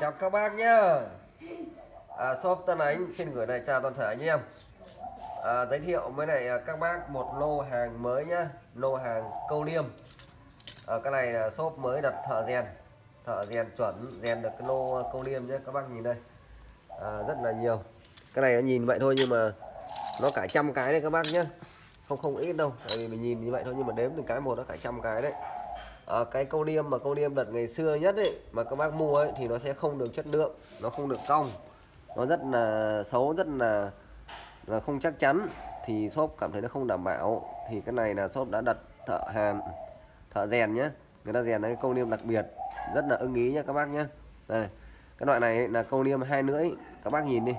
Chào các bác nhá. À, Shop Tân Ánh xin gửi lời chào toàn thể anh em. À, Giới thiệu với này à, các bác một lô hàng mới nhá. Lô hàng câu liêm. À, Cái này là shop mới đặt thợ rèn. Thợ rèn chuẩn rèn được cái lô câu liêm nhé Các bác nhìn đây. À, Rất là nhiều. Cái này nhìn vậy thôi nhưng mà Nó cả trăm cái đấy các bác nhé Không không ít đâu Tại vì mình nhìn như vậy thôi nhưng mà đếm từng cái một nó cả trăm cái đấy à, cái câu liêm mà câu liêm đợt ngày xưa nhất ấy mà các bác mua ấy thì nó sẽ không được chất lượng nó không được cong. Nó rất là xấu rất là là không chắc chắn. Thì shop cảm thấy nó không đảm bảo. Thì cái này là shop đã đặt thợ hàn thợ rèn nhé người ta rèn cái câu liêm đặc biệt. Rất là ưng ý nhé các bác nhé đây cái loại này là câu liêm hai lưỡi. Các bác nhìn đi.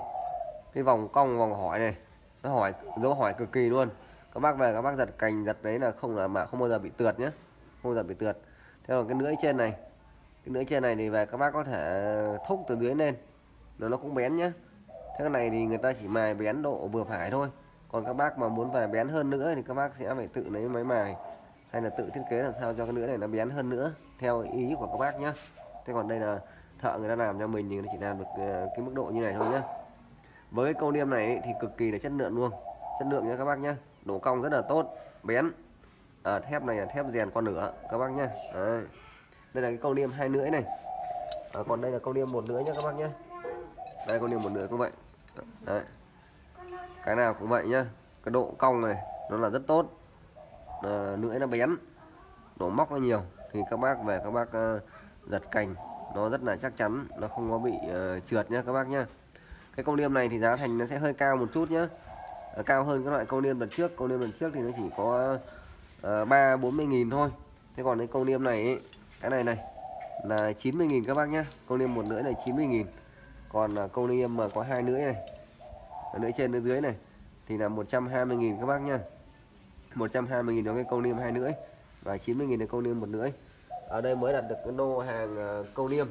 Cái vòng cong vòng hỏi này nó hỏi dấu hỏi cực kỳ luôn. Các bác về các bác giật cành giật đấy là không là mà không bao giờ bị tượt nhé không giật bị tượt. Theo cái lưỡi trên này, cái lưỡi trên này thì về các bác có thể thúc từ dưới lên. Nó nó cũng bén nhá. Thế cái này thì người ta chỉ mài bén độ vừa phải thôi. Còn các bác mà muốn về bén hơn nữa thì các bác sẽ phải tự lấy máy mài, hay là tự thiết kế làm sao cho cái lưỡi này nó bén hơn nữa, theo ý của các bác nhá. Thế còn đây là thợ người ta làm cho mình thì nó chỉ làm được ờ, cái mức độ như này thôi nhá. Với câu niêm này thì cực kỳ là chất lượng luôn. Chất lượng nha các bác nhá. Độ cong rất là tốt, bén à, thép này là thép rèn con nửa các bác nhé đây là cái câu niêm hai lưỡi này. À, còn đây là câu niêm một lưỡi nhá các bác nhé đây câu niêm một lưỡi cũng vậy. Đấy. cái nào cũng vậy nhá. Cái độ cong này nó là rất tốt. À, lưỡi nó bén độ móc nó nhiều. Thì các bác về các bác uh, giật cành nó rất là chắc chắn nó không có bị uh, trượt nhá các bác nhá. Cái công liêm này thì giá thành nó sẽ hơi cao một chút nhá. Cao hơn các loại công liêm lần trước. Công liêm lần trước thì nó chỉ có Ờ, ba bốn mươi nghìn thôi. Thế còn cái câu niêm này ấy, cái này này là 90 nghìn các bác nhá. Câu niêm một lưỡi này 90 nghìn. Còn là câu liêm mà có hai lưỡi này lưỡi trên lưỡi dưới này thì là 120 nghìn các bác nhá. 120 nghìn cho cái câu niêm hai lưỡi và 90 nghìn là câu niêm một lưỡi. Ở đây mới đặt được cái nô hàng ờ, câu liêm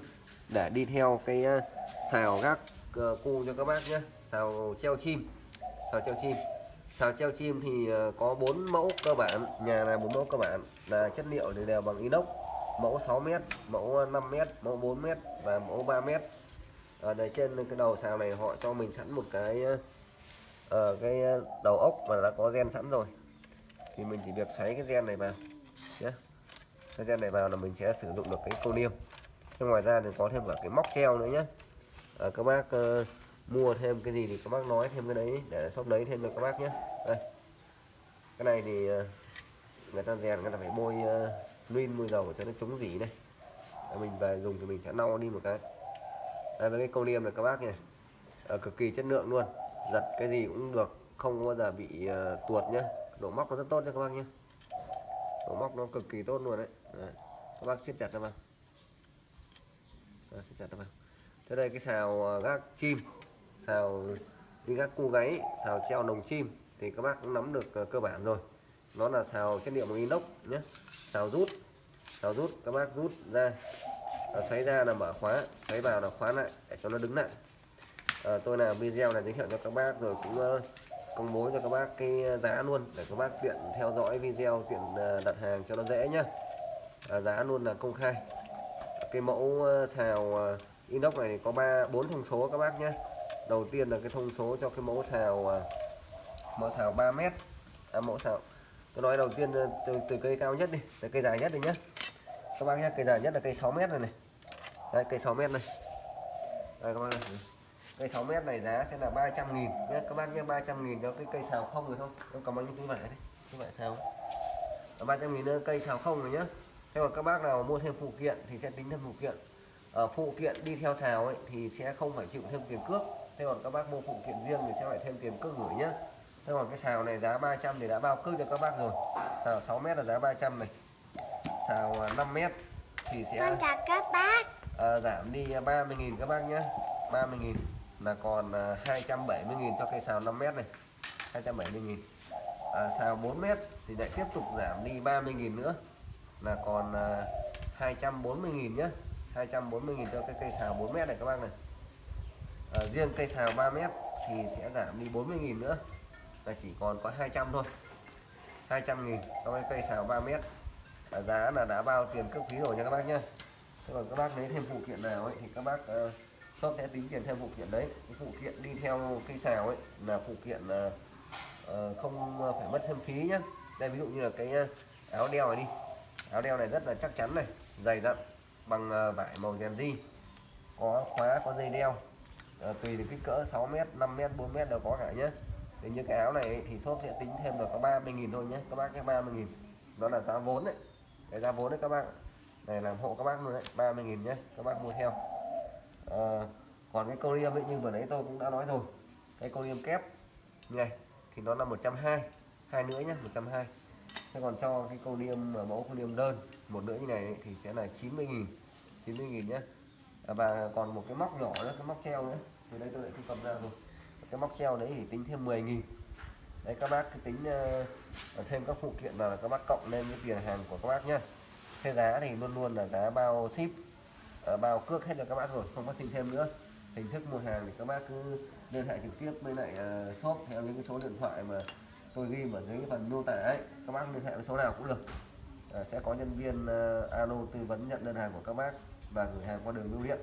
để đi theo cái à, xào gác ờ, cu cho các bác nhé xào treo chim xào treo chim xào treo chim thì ờ, có bốn mẫu cơ bản. Nhà là bốn mẫu cơ bản. Là chất liệu thì đều bằng inox. Mẫu 6m mẫu 5m mẫu 4m và mẫu 3m ở đây trên cái đầu sào này họ cho mình sẵn một cái ở uh, cái ờ, đầu ốc mà đã có gen sẵn rồi. Thì mình chỉ việc xoáy cái gen này vào nhé cái gen này vào là mình sẽ sử dụng được cái cô niêm thế ngoài ra thì có thêm cả cái móc treo nữa nhé à, các bác uh, mua thêm cái gì thì các bác nói thêm cái đấy để shop lấy thêm cho các bác nhé. Đây. Cái này thì ờ, người ta rèn người ta phải bôi uh, luyên bôi dầu cho nó chống dỉ này để mình về dùng thì mình sẽ lau đi một cái. Đây với cái câu liêm này các bác nhỉ. À, cực kỳ chất lượng luôn. Giật cái gì cũng được không bao giờ bị uh, tuột nhá. Độ móc nó rất tốt cho các bác nhé độ móc nó cực kỳ tốt luôn đấy, đấy. các bác siết chặt nó vào. Siết chặt nó vào. Thế đây cái xào gác chim xào đi các cu gáy xào treo đồng chim thì các bác cũng nắm được uh, cơ bản rồi. Nó là xào chất liệu bằng inox nhé xào rút xào rút các bác rút ra à, xoáy ra là mở khóa xoáy vào là khóa lại để cho nó đứng lại. À, tôi làm video này giới thiệu cho các bác rồi cũng uh, công bố cho các bác cái giá luôn để các bác tiện theo dõi video tiện uh, đặt hàng cho nó dễ nhá. À, giá luôn là công khai. Cái mẫu uh, xào uh, inox này có ba bốn thông số các bác nhé đầu tiên là cái thông số cho cái mẫu xào à, mẫu xào 3 mét. À, mẫu xào. Tôi nói đầu tiên ờ, từ, từ cây cao nhất đi từ cây dài nhất đi nhé các bác nhé cây dài nhất là cây 6 mét này này. Đây cây 6 mét này. Đây các bác này. cây 6 mét này giá sẽ là 300 nghìn nhé các bác nhé 300 nghìn cho cái cây xào không rồi không? Không có bao nhiêu túi vải đấy? Túi vải xào. 300 nghìn cây xào không rồi nhé thế còn các bác nào mua thêm phụ kiện thì sẽ tính thêm phụ kiện ở phụ kiện đi theo xào ấy thì sẽ không phải chịu thêm tiền cước. Thế còn các bác mua phụ kiện riêng thì sẽ phải thêm tiền cước gửi nhá. Thế còn cái xào này giá 300 thì đã bao cước cho các bác rồi. Xào 6 mét là giá 300 này. Xào 5 à, mét thì sẽ con chào các bác. À, giảm đi 30.000 các bác nhé 30.000 là còn à, 270.000 cho cây xào 5 mét này. 270.000 à, xào 4 mét thì lại tiếp tục giảm đi 30.000 nữa. Là còn à, 240.000 nhé 240.000 cho cái cây xào 4 mét này các bác này. À, riêng cây xào 3 mét thì sẽ giảm đi 40.000 nữa. Là chỉ còn có 200 thôi. 200.000 cho cái cây xào 3 mét. À, giá là đã bao tiền cấp phí rồi nha các bác nhé thế còn các bác lấy thêm phụ kiện nào ấy thì các bác uh, shop sẽ tính tiền thêm phụ kiện đấy. Cái phụ kiện đi theo cây xào ấy là phụ kiện uh, uh, không phải mất thêm phí nhá. Đây ví dụ như là cái áo đeo này đi. Áo đeo này rất là chắc chắn này dày dặn bằng ờ, vải màu rèn di có khóa có dây đeo. À, tùy được kích cỡ 6m 5m 4m đều có cả nhé thì những cái áo này thì shop sẽ tính thêm được có 30.000 thôi nhé các bác cái 30.000 đó là giá vốn đấy cái giá vốn đấy các bác. Này làm hộ các bác luôn đấy. 30.000 nhé các bác mua theo. À, còn cái câu liêm ấy như vừa nãy tôi cũng đã nói rồi. Cái câu liêm kép. Này thì nó là 120 hai. Nữa nhé 120 thế còn cho cái câu niêm mẫu câu niêm đơn một nữa như này thì sẽ là 90.000 90.000 nhé và còn một cái móc nhỏ nữa cái móc treo nữa. Thì đây tôi lại thu cầm ra rồi. Cái móc treo đấy thì tính thêm 10 nghìn. Đấy các bác cứ tính uh, thêm các phụ kiện vào là các bác cộng lên cái tiền hàng của các bác nhé thế giá thì luôn luôn là giá bao ship uh, bao cước hết rồi các bác rồi không có xin thêm nữa. Hình thức mua hàng thì các bác cứ liên hệ trực tiếp với lại uh, shop theo những cái số điện thoại mà tôi ghi ở dưới phần mô tả ấy các bác liên hệ với số nào cũng được. À, sẽ có nhân viên uh, alo tư vấn nhận đơn hàng của các bác và gửi hàng qua đường bưu điện.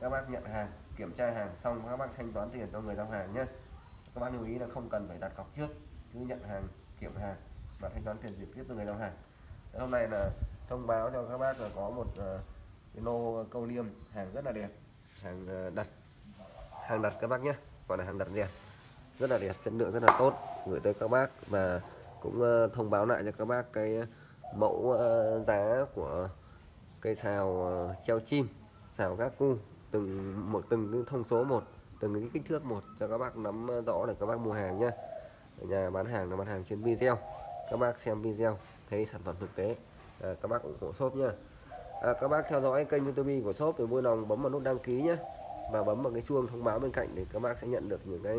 Các bác nhận hàng kiểm tra hàng xong các bác thanh toán tiền cho người giao hàng nhé. Các bác lưu ý là không cần phải đặt cọc trước cứ nhận hàng kiểm hàng và thanh toán tiền trực tiếp từ người giao hàng. Hôm nay là thông báo cho các bác là có một uh, cái lô câu liêm hàng rất là đẹp hàng uh, đặt hàng đặt các bác nhé còn là hàng đặt rẻ rất là đẹp chất lượng rất là tốt. Gửi tới các bác và cũng ờ, thông báo lại cho các bác cái ờ, mẫu ờ, giá của cây xào treo chim xào các cu từng một từng cái thông số một từng cái kích thước một cho các bác nắm rõ để các bác mua hàng nhá. Nhà bán hàng là bán hàng trên video các bác xem video thấy sản phẩm thực tế à, các bác ủng hộ shop nhá. À, các bác theo dõi kênh youtube của shop thì vui lòng bấm vào nút đăng ký nhé và bấm vào cái chuông thông báo bên cạnh để các bác sẽ nhận được những cái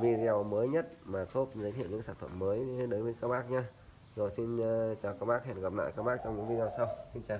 video mới nhất mà shop giới thiệu những sản phẩm mới đến với các bác nhé rồi xin ờ, chào các bác, hẹn gặp lại các bác trong những video sau. Xin chào.